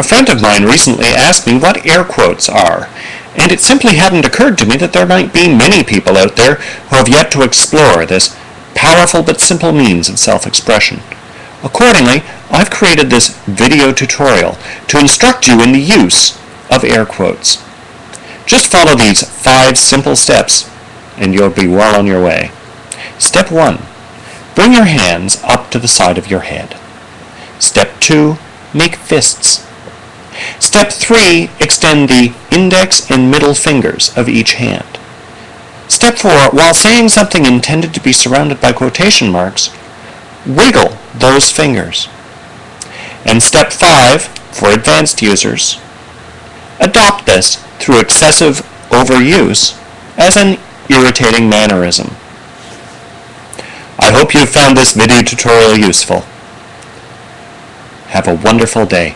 A friend of mine recently asked me what air quotes are, and it simply hadn't occurred to me that there might be many people out there who have yet to explore this powerful but simple means of self-expression. Accordingly, I've created this video tutorial to instruct you in the use of air quotes. Just follow these five simple steps and you'll be well on your way. Step 1. Bring your hands up to the side of your head. Step 2. Make fists. Step 3. Extend the index and middle fingers of each hand. Step 4. While saying something intended to be surrounded by quotation marks, wiggle those fingers. And step 5, for advanced users, adopt this through excessive overuse as an irritating mannerism. I hope you found this video tutorial useful. Have a wonderful day.